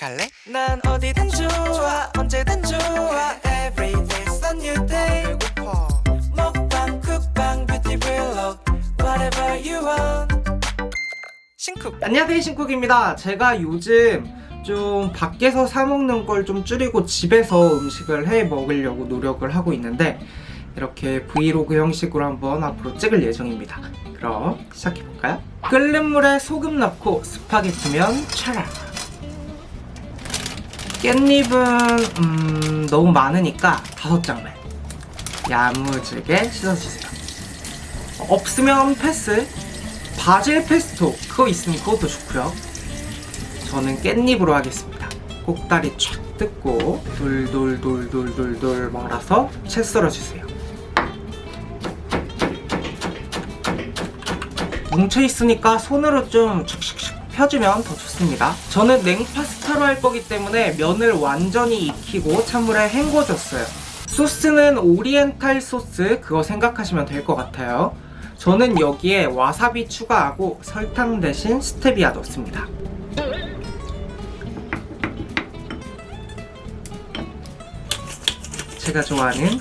갈래? 난 어디든 좋아 언제든 좋아. Every day's a new day. 배고파. 먹방 쿡방 뷰티 블록 Whatever you want. 신쿡. 안녕하세요 신쿡입니다. 제가 요즘 좀 밖에서 사 먹는 걸 좀 줄이고 집에서 음식을 해 먹으려고 노력을 하고 있는데 이렇게 브이로그 형식으로 한번 앞으로 찍을 예정입니다. 그럼 시작해볼까요? 끓는 물에 소금 넣고 스파게티면 차라 깻잎은 음, 너무 많으니까 다섯 장만. 야무지게 씻어주세요. 없으면 패스. 바질 페스토. 그거 있으면 그것도 좋고요. 저는 깻잎으로 하겠습니다. 꼭다리 쫙 뜯고 돌돌돌돌돌돌 말아서 채 썰어주세요. 뭉쳐있으니까 손으로 좀 축축축 펴주면 더 좋습니다. 저는 냉파스타로 할 거기 때문에 면을 완전히 익히고 찬물에 헹궈줬어요. 소스는 오리엔탈 소스 그거 생각하시면 될 것 같아요. 저는 여기에 와사비 추가하고 설탕 대신 스테비아 넣습니다. 제가 좋아하는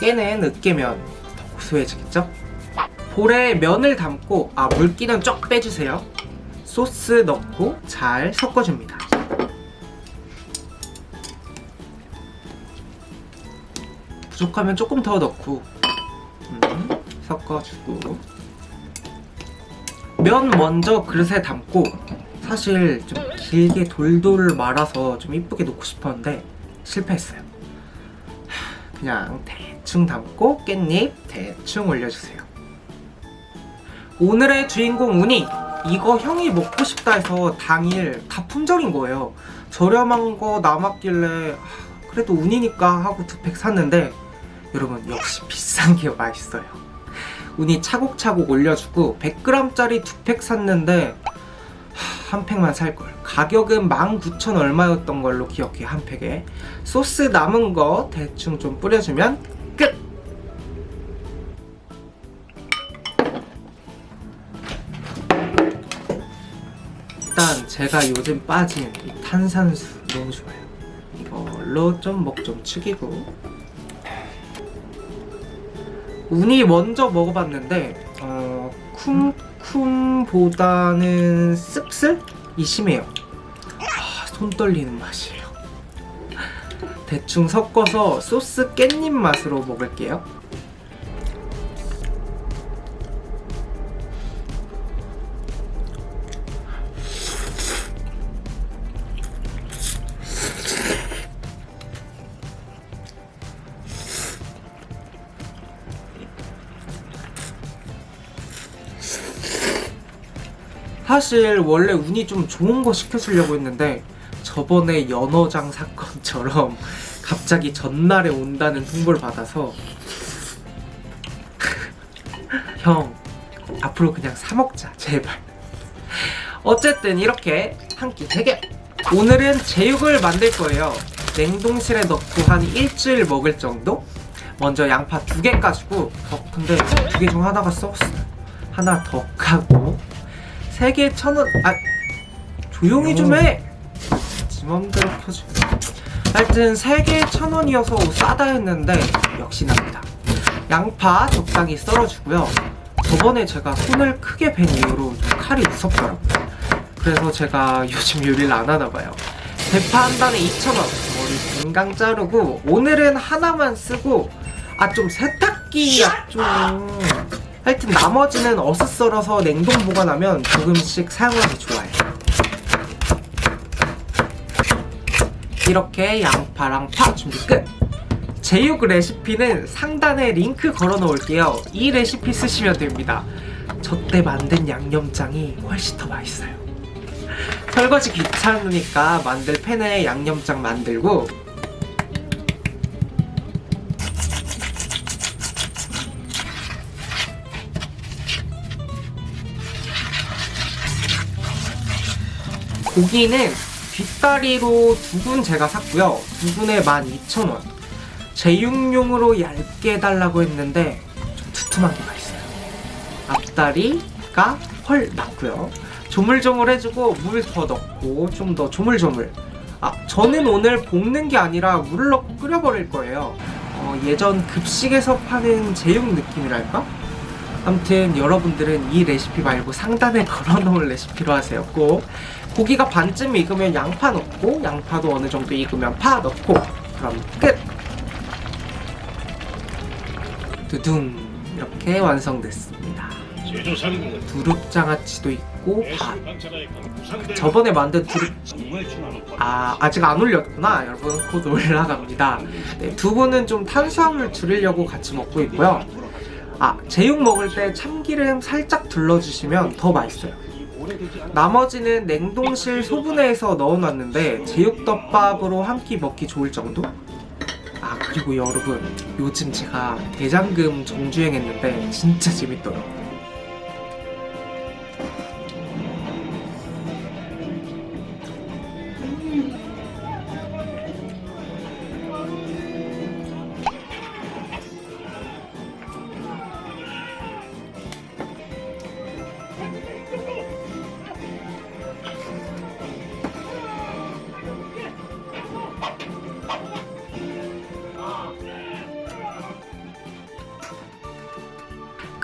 깨는 으깨면 소해지겠죠? 볼에 면을 담고 아 물기는 쫙 빼주세요. 소스 넣고 잘 섞어줍니다. 부족하면 조금 더 넣고 음, 섞어주고 면 먼저 그릇에 담고 사실 좀 길게 돌돌 말아서 좀 이쁘게 놓고 싶었는데 실패했어요 하, 그냥 대충 담고 깻잎 대충 올려주세요. 오늘의 주인공 우니 이거 형이 먹고 싶다 해서 당일 다 품절인 거예요. 저렴한 거 남았길래 하, 그래도 운이니까 하고 두 팩 샀는데 여러분 역시 비싼 게 맛있어요. 운이 차곡차곡 올려주고 100g짜리 두 팩 샀는데 하, 한 팩만 살걸. 가격은 19,000 얼마였던 걸로 기억해 한 팩에. 소스 남은 거 대충 좀 뿌려주면 끝! 일단 제가 요즘 빠진 이 탄산수 너무 좋아요. 이걸로 좀목좀 축이고. 운이 먼저 먹어봤는데 어, 쿰 쿰보다는 씁쓸이 심해요. 아, 손 떨리는 맛이에요. 대충 섞어서 소스 깻잎 맛으로 먹을게요 사실 원래 운이 좀 좋은 거 시켜주려고 했는데 저번에 연어장 사건처럼 갑자기 전날에 온다는 통보를 받아서 형 앞으로 그냥 사 먹자 제발. 어쨌든 이렇게 한 끼 대결 오늘은 제육을 만들 거예요. 냉동실에 넣고 한 일주일 먹을 정도? 먼저 양파 두 개 까지고 어 근데 두 개 중 하나가 썩었어요. 하나 더 까고 세 개에 천 원. 아 조용히 좀 해. 지 맘대로 펴지. 하여튼 세 개에 천 원이어서 싸다 했는데 역시납니다. 양파 적당히 썰어주고요. 저번에 제가 손을 크게 벤 이후로 좀 칼이 무섭더라고요. 그래서 제가 요즘 요리를 안 하나 봐요. 대파 한 단에 2,000원. 머리 금강 자르고 오늘은 하나만 쓰고 아 좀 세탁기야 좀. 하여튼 나머지는 어슷 썰어서 냉동 보관하면 조금씩 사용하기 좋아요. 이렇게 양파랑 파 준비 끝! 제육 레시피는 상단에 링크 걸어 놓을게요. 이 레시피 쓰시면 됩니다. 저때 만든 양념장이 훨씬 더 맛있어요. 설거지 귀찮으니까 만들 팬에 양념장 만들고 고기는 뒷다리로 두분 제가 샀고요. 두 분에 12,000원. 제육용으로 얇게 해달라고 했는데 좀 두툼한 게 맛있어요. 앞다리가 헐 낫고요. 조물조물 해주고 물 더 넣고 좀 더 조물조물. 아 저는 오늘 볶는 게 아니라 물을 넣고 끓여버릴 거예요. 어, 예전 급식에서 파는 제육 느낌이랄까? 아무튼 여러분들은 이 레시피 말고 상단에 걸어놓은 레시피로 하세요. 꼭 고기가 반쯤 익으면 양파 넣고 양파도 어느 정도 익으면 파 넣고 그럼 끝. 두둥 이렇게 완성됐습니다. 두릅장아찌도 있고 밥. 저번에 만든 두릅 아 아직 안 올렸구나 여러분 곧 올라갑니다. 네, 두부는 좀 탄수화물 줄이려고 같이 먹고 있고요. 아 제육 먹을 때 참기름 살짝 둘러주시면 더 맛있어요. 나머지는 냉동실 소분해서 넣어놨는데 제육덮밥으로 한 끼 먹기 좋을 정도? 아 그리고 여러분 요즘 제가 대장금 정주행했는데 진짜 재밌더라고요.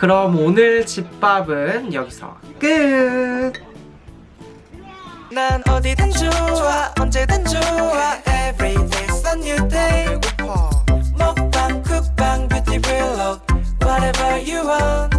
그럼 오늘 집밥은 여기서 끝! 난 어디든 좋아 언제든 좋아. Every day's a new day. 배고파. 먹방 쿡방 뷰티 블록 Whatever you want